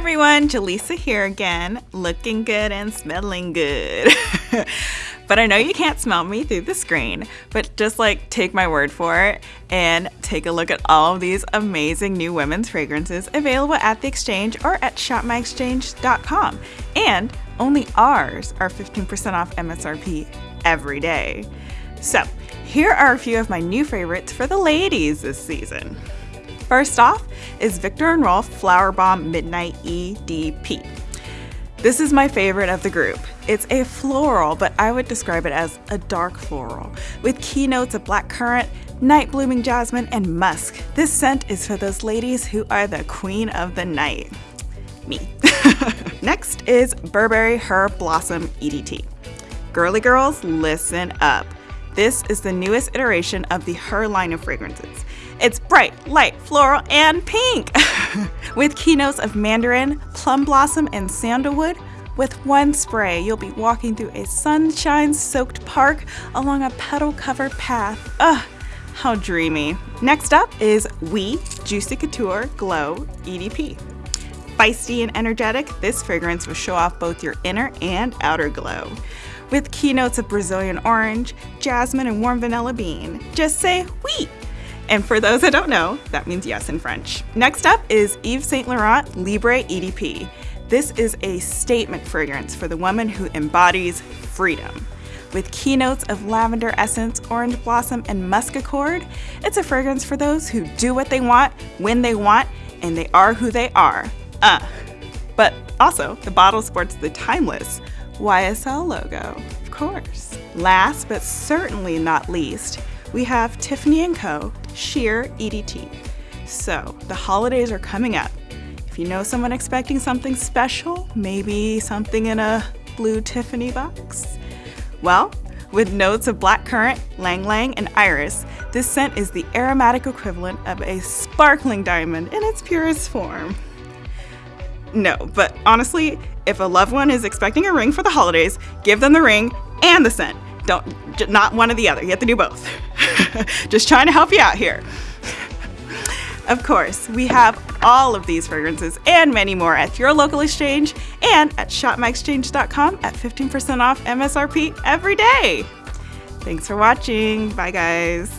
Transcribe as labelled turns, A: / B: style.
A: everyone, Jaleesa here again, looking good and smelling good. but I know you can't smell me through the screen, but just like take my word for it and take a look at all of these amazing new women's fragrances available at the exchange or at shopmyexchange.com. And only ours are 15% off MSRP every day. So, here are a few of my new favorites for the ladies this season. First off is Viktor and Rolf Flowerbomb Midnight EDP. This is my favorite of the group. It's a floral, but I would describe it as a dark floral, with keynotes of black currant, night blooming jasmine, and musk. This scent is for those ladies who are the queen of the night. Me. Next is Burberry Her Blossom EDT. Girly girls, listen up. This is the newest iteration of the Her line of fragrances. It's bright, light, floral, and pink! With keynotes of mandarin, plum blossom, and sandalwood, with one spray, you'll be walking through a sunshine-soaked park along a petal-covered path. Ugh, how dreamy. Next up is Oui Juicy Couture Glow EDP. Feisty and energetic, this fragrance will show off both your inner and outer glow. With keynotes of Brazilian orange, jasmine, and warm vanilla bean. Just say oui and for those that don't know, that means yes in French. Next up is Yves Saint Laurent Libre EDP. This is a statement fragrance for the woman who embodies freedom. With keynotes of lavender essence, orange blossom, and musk accord, it's a fragrance for those who do what they want, when they want, and they are who they are. Uh. But also, the bottle sports the timeless YSL logo, of course. Last but certainly not least, we have Tiffany & Co. Sheer EDT. So, the holidays are coming up. If you know someone expecting something special, maybe something in a blue Tiffany box, well, with notes of black currant, ylang ylang, and iris, this scent is the aromatic equivalent of a sparkling diamond in its purest form. No, but honestly, if a loved one is expecting a ring for the holidays, give them the ring and the scent. Don't, not one or the other. You have to do both. Just trying to help you out here. Of course, we have all of these fragrances and many more at your local exchange and at shopmyexchange.com at 15% off MSRP every day. Thanks for watching. Bye, guys.